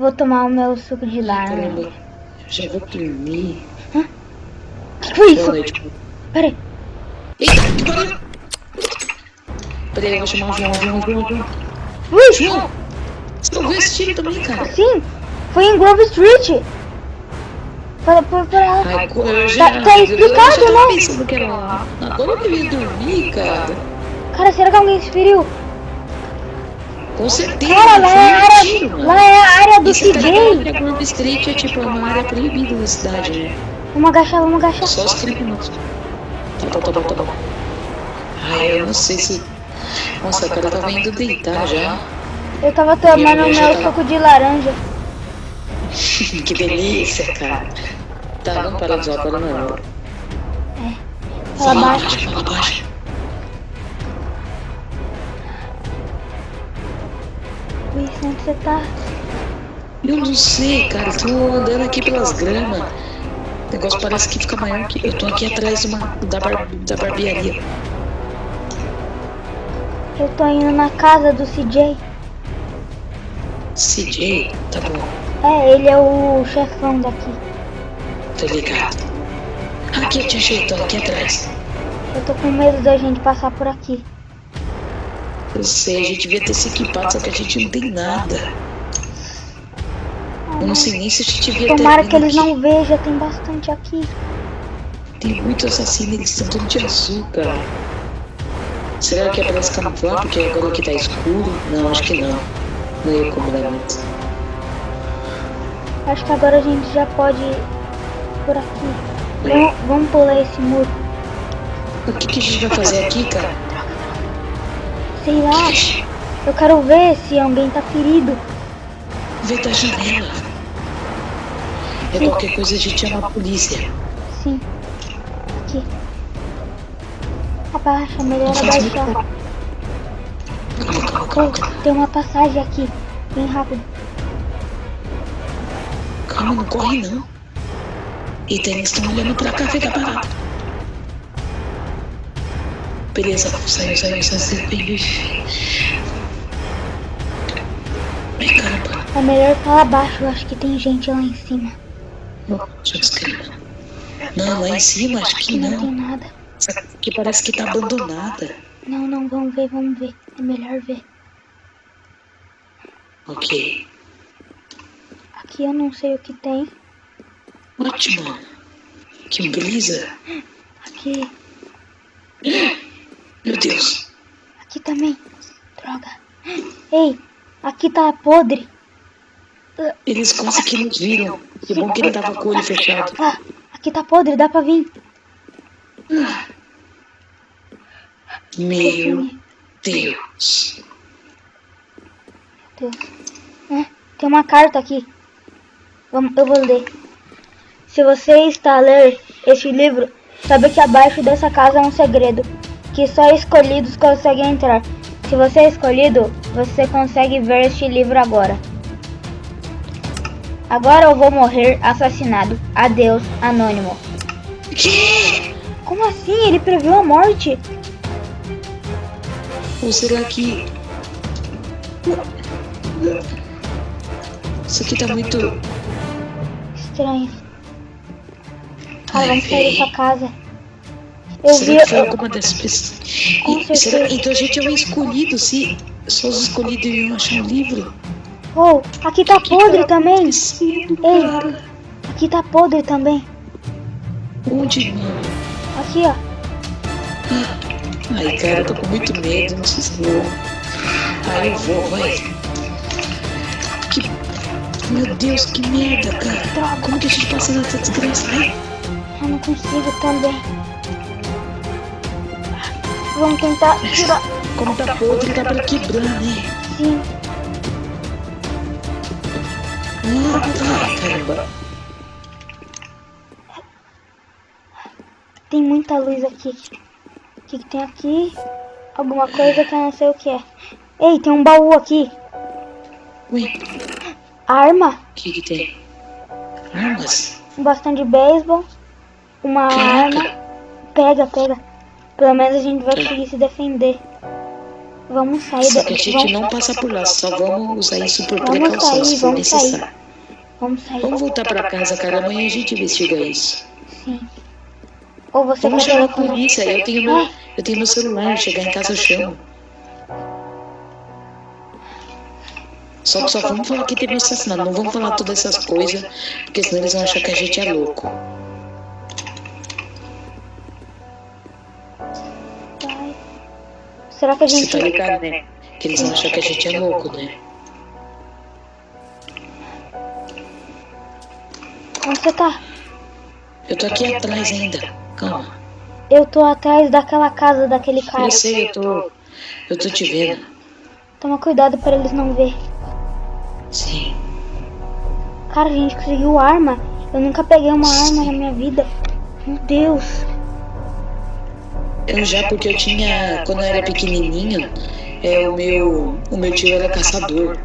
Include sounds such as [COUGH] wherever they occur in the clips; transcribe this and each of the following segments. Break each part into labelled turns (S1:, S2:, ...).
S1: Vou tomar o meu suco de.
S2: Caramba, já vou dormir.
S1: O que foi
S2: Boa
S1: isso? Peraí.
S2: Eita! Peraí, eu vou chamar o João, João, João, João.
S1: Ui,
S2: João! Você ouviu esse tiro também, cara?
S1: sim. Foi em Grove Street. Para, para, para.
S2: Ai, co- eu já,
S1: Tá- tá explicado,
S2: eu já
S1: né?
S2: lá. Agora eu queria dormir, cara.
S1: Cara, será que alguém se feriu?
S2: Com certeza.
S1: Cara, lá é a área,
S2: tiro,
S1: lá é a área do
S2: tá
S1: CJ.
S2: Grove Street é tipo uma área proibida da cidade, né?
S1: Vamos agachar, vamos agachar.
S2: Só os criminosos. Tá bom, tá bom, tá bom. Ai, eu não sei se... Nossa, cara, eu tava indo deitar já.
S1: Eu tava tomando meu
S2: tava-
S1: suco de laranja. [LAUGHS]
S2: que delícia, cara. Tá, vamos parar de usar agora não.
S1: Fala baixo.
S2: fala baixo.
S1: Ui, onde você tá?
S2: Eu não sei, cara. Tô andando aqui pelas gramas. O negócio parece que fica maior que. Eu tô aqui atrás uma, da, bar, da barbearia.
S1: Eu tô indo na casa do CJ.
S2: CJ, tá bom,
S1: É, ele é o chefão daqui.
S2: tô ligado. Aqui eu te achei, tô aqui atrás.
S1: Eu tô com medo da gente passar por aqui.
S2: Eu sei, a gente devia ter se equipado, só que a gente não tem nada. Eu não sei nem se a gente devia ter.
S1: Tomara que eles
S2: aqui.
S1: não vejam, tem bastante aqui.
S2: Tem muito assassino, eles estão todos de azul, cara. Será que é pra camuflar porque agora aqui tá escuro? Não, acho que não. Não ia combinar muito.
S1: Acho que agora a gente já pode ir por aqui. Vamos, vamos pular esse muro.
S2: O que, que a gente vai fazer aqui, cara?
S1: Sei lá, eu quero ver se alguém tá ferido.
S2: Vê da janela. É qualquer coisa a gente chama a polícia.
S1: Sim. Aqui. Abaixa, melhor abaixar.
S2: Calma.
S1: Tem uma passagem aqui. Bem rápido.
S2: Calma, não corre não. Eita, eles estão olhando pra cá, fica parado. Beleza, saiu, saiu. Vem, caramba.
S1: É melhor falar abaixo, eu acho que tem gente lá em cima.
S2: Deixa eu escrever. Não, lá em cima acho que
S1: Aqui não tem
S2: não.
S1: nada.
S2: Aqui parece que tá abandonada.
S1: Não, não, vamos ver, vamos ver. É melhor ver.
S2: Ok.
S1: Aqui eu não sei o que tem.
S2: Ótimo. Que beleza.
S1: Aqui, [GASPS] [GASPS]
S2: Meu Deus.
S1: aqui também. Droga. Ei, aqui tá podre.
S2: Eles quase que nos viram. Que bom que ele tava com o olho fechado.
S1: Ah, aqui tá podre, dá pra vir.
S2: Meu Deus.
S1: Deus. É, tem uma carta aqui. Vamos, eu vou ler. Se você está a ler este livro, saiba que abaixo dessa casa há um segredo, que só escolhidos conseguem entrar. Se você é escolhido, você consegue ver este livro agora. Agora eu vou morrer assassinado. Adeus, anônimo.
S2: Que?
S1: Como assim? Ele previu a morte?
S2: Ou será que. Isso aqui tá muito.
S1: Estranho. Ah, vamos sair dessa casa. Eu vi.
S2: Será que foi
S1: eu-
S2: alguma dessas pessoas? E- será-. Então a gente é o escolhido, se só os escolhidos iam achar um livro.
S1: Oh, aqui tá podre também.
S2: acontecendo,
S1: Ei. Aqui tá podre também.
S2: Onde?
S1: Aqui, ó.
S2: Ai, cara, eu tô com muito medo, não sei se vou. Ai, eu vou, vai. Que... Meu Deus, que merda, cara. Como que a gente passa nessa desgraça? Ai,
S1: Eu não consigo também. Vamos tentar tirar.
S2: como tá podre, tá pra quebrar, né?
S1: Sim.
S2: Caramba.
S1: Tem muita luz aqui. O que, que tem aqui? Alguma coisa que eu não sei o que é. Ei, tem um baú aqui.
S2: Ué,
S1: Arma.
S2: o que que tem? Armas?
S1: Um bastão de beisebol. Uma arma.
S2: Caraca.
S1: Pega, pega. Pelo menos a gente vai conseguir se defender. Vamos sair
S2: Só
S1: da-
S2: que a gente
S1: vamos,
S2: não passa por lá, só vamos usar isso por
S1: Vamos
S2: precaução,
S1: sair,
S2: se for
S1: vamos sair.
S2: necessário.
S1: vamos sair.
S2: Vamos voltar pra casa, cara. Amanhã a gente investiga isso.
S1: Sim. Ou você
S2: Vamos chamar a polícia. Eu tenho meu, eu tenho meu celular. Chegar em casa eu chamo. Só que só vamos falar que teve um assassinato. Não vamos falar todas essas coisas, porque senão eles vão achar que a gente é louco.
S1: Será que a
S2: Você
S1: gente.
S2: tá ligado, né? Que eles vão achar que a gente é louco, né?
S1: Onde você tá?
S2: Eu tô aqui atrás ainda. Calma.
S1: Eu tô atrás daquela casa daquele cara.
S2: Eu sei, eu tô. Eu tô te vendo.
S1: Toma cuidado pra eles não ver.
S2: Sim.
S1: Cara, a gente conseguiu arma. Eu nunca peguei uma arma na minha vida. Meu Deus.
S2: Eu já porque eu tinha. Quando eu era pequenininho, é, o, meu, o meu tio era caçador.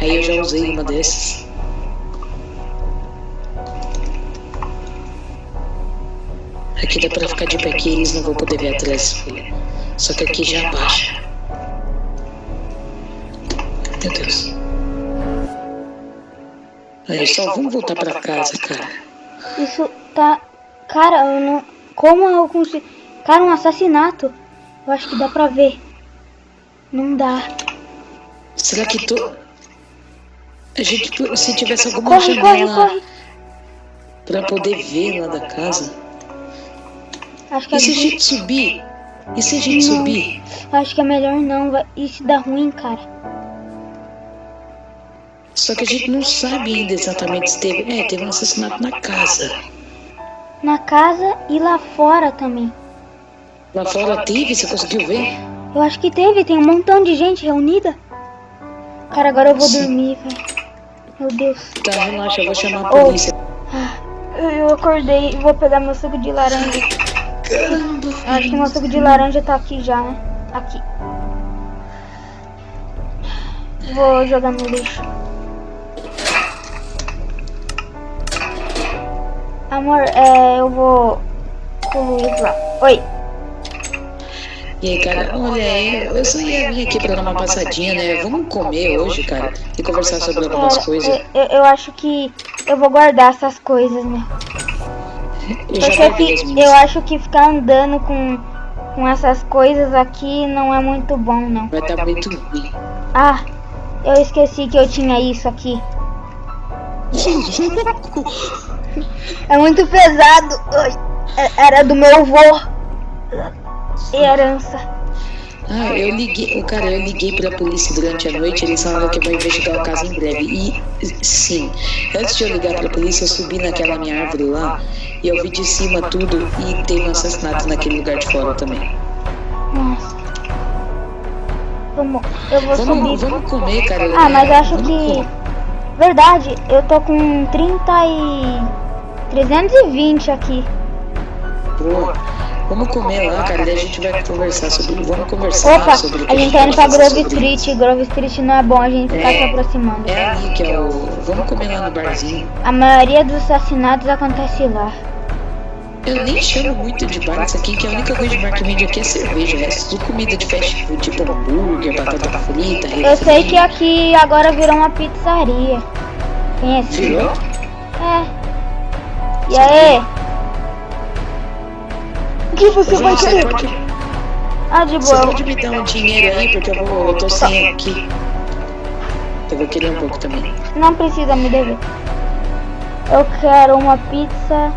S2: Aí eu já usei uma dessas. Aqui dá pra ficar de pé que eles não vão poder ver atrás. filha. Só que aqui já abaixa. Meu Deus. Aí só vamos voltar pra casa, cara.
S1: Isso tá. Cara, eu não. Como eu consigo. Cara, um assassinato. Eu acho que dá pra ver. Não dá.
S2: Será que tu. A gente, se tivesse alguma
S1: Corre, corre,
S2: janela
S1: corre.
S2: pra poder ver lá da casa.
S1: Acho que,
S2: E se a
S1: gente,
S2: subir? E se a gente
S1: Não.
S2: subir?
S1: acho que é melhor não. se dá ruim, cara?
S2: Só que a gente não sabe ainda exatamente se teve. É, teve um assassinato na casa.
S1: Na casa e lá fora também.
S2: Lá fora teve, você conseguiu ver?
S1: Eu acho que teve, tem um montão de gente reunida. Cara, agora eu vou
S2: Sim.
S1: dormir, velho. Meu Deus.
S2: Tá, relaxa, eu vou chamar a
S1: Oh.
S2: polícia.
S1: Eu, eu acordei e vou pegar meu suco de laranja.
S2: Caramba,
S1: Acho que meu suco de laranja tá aqui já, né? Aqui. Vou jogar no lixo. Amor, é, eu vou com o Luiz lá. Oi.
S2: E aí, cara, olha, eu, eu só ia vir aqui pra dar uma passadinha, né? Vamos comer hoje, cara, e conversar sobre algumas
S1: Cara,
S2: coisas.
S1: eu, eu- acho que eu vou guardar essas coisas, né?
S2: Eu
S1: Porque que, eu acho que ficar andando com, com essas coisas aqui não é muito bom, não.
S2: Vai estar muito ruim.
S1: Ah, eu esqueci que eu tinha isso aqui. É muito pesado. É- Era do meu avô. Herança.
S2: Ah, eu liguei, o cara, eu liguei pra polícia durante a noite, eles falaram que vão investigar o caso em breve. E sim, antes de eu ligar pra polícia, eu subi naquela minha árvore lá e eu vi de cima tudo e teve um assassinato naquele lugar de fora também.
S1: Nossa. Vamos, eu vou subir.
S2: Vamos, vamos comer, cara.
S1: Ah, mas eu acho
S2: Vamos
S1: que.
S2: comer.
S1: Verdade, eu tô com 30 e. 320 aqui.
S2: Boa. Vamos comer lá, cara, daí a gente vai conversar sobre. Vamos conversar
S1: Opa,
S2: sobre o que
S1: a gente tá indo pra Grove
S2: sobre
S1: Street. Grove Street não é bom a gente ficar
S2: É.
S1: se aproximando.
S2: É ali que é o. Vamos comer lá no barzinho.
S1: A maioria dos assassinatos acontece lá.
S2: Eu nem chamo muito de bar isso aqui, que a única coisa de bar que vende aqui é cerveja. É tudo comida de fast food, tipo hambúrguer, batata frita,
S1: Eu sei que aqui agora virou uma pizzaria. Conhece?
S2: Virou?
S1: É. E aí? Que você vai
S2: Você
S1: querer?
S2: pode,
S1: Ah, de
S2: você
S1: boa.
S2: pode me dar um dinheiro aí, porque eu, vou, eu tô sem aqui. Eu vou querer um pouco também.
S1: Não precisa me dever. Eu quero uma pizza.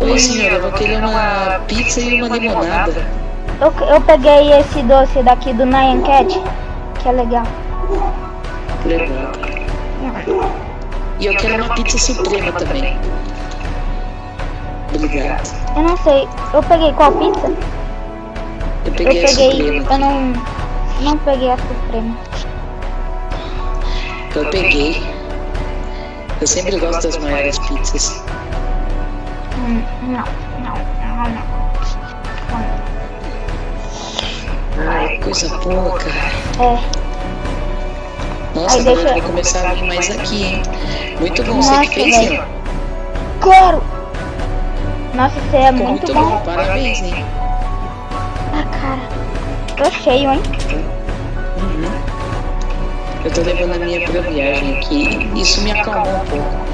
S2: Oi, senhora, eu vou querer uma pizza e uma limonada.
S1: Eu, eu peguei esse doce daqui do Nyan Cat, que é legal.
S2: Legal. E eu quero uma pizza suprema também. Obrigado.
S1: Eu não sei. Eu peguei qual pizza?
S2: Eu
S1: Eu
S2: peguei a
S1: peguei.
S2: suprema.
S1: Eu não. Não peguei a suprema.
S2: Eu peguei. Eu sempre gosto das maiores pizzas.
S1: Hum, Não, não, não, não.
S2: Ai, coisa boa, cara.
S1: É.
S2: Nossa,
S1: Aí
S2: agora
S1: deixa-
S2: vai começar a vir mais aqui, hein? Muito bom, você
S1: Nossa,
S2: que fez,
S1: velho. Claro! Nossa, você é
S2: Ficou
S1: muito bom.
S2: parabéns, hein?
S1: Ah, cara. Tô cheio, hein?
S2: Uhum. Eu tô levando a minha pra viagem aqui. Isso me acalmou um pouco.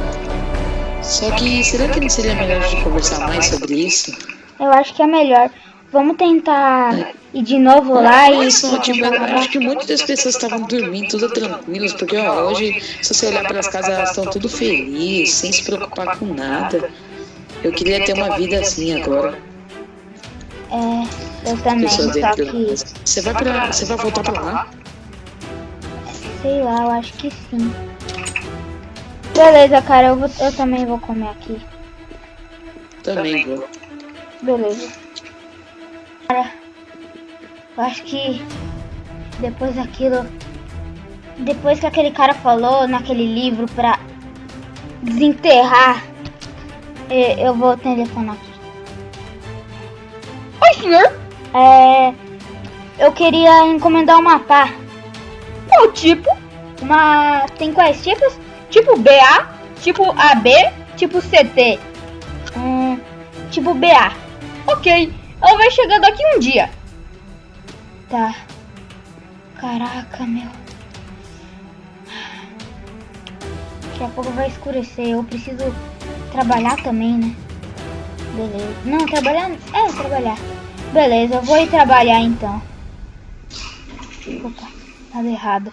S2: Só que será que não seria melhor a gente conversar mais sobre isso?
S1: Eu acho que é melhor. Vamos tentar ir de novo lá
S2: Olha
S1: e.
S2: só, tipo, acho que muitas das pessoas estavam dormindo, tudo tranquilos, porque ó, hoje, se você olhar para as casas, elas estão tudo felizes, sem se preocupar com nada. Eu queria ter uma vida assim agora.
S1: É, eu também, só que.
S2: Você vai pra. Você vai voltar pra lá?
S1: Sei lá, eu acho que sim. Beleza, cara, eu, vou, eu também vou comer aqui.
S2: Também vou.
S1: Beleza. Cara, eu acho que depois daquilo. Depois que aquele cara falou naquele livro pra desenterrar, eu vou telefonar aqui. Oi, senhor! É. Eu queria encomendar uma pá. Qual tipo? Uma. Tem quais tipos? Tipo BA, tipo AB, tipo CT. Hum, tipo BA. Ok, ela vai chegar daqui um dia. Tá. Caraca, meu. Daqui a pouco vai escurecer. Eu preciso trabalhar também, né? Beleza. Não, trabalhar. É, trabalhar. Beleza, eu vou ir trabalhar então. Opa, nada errado.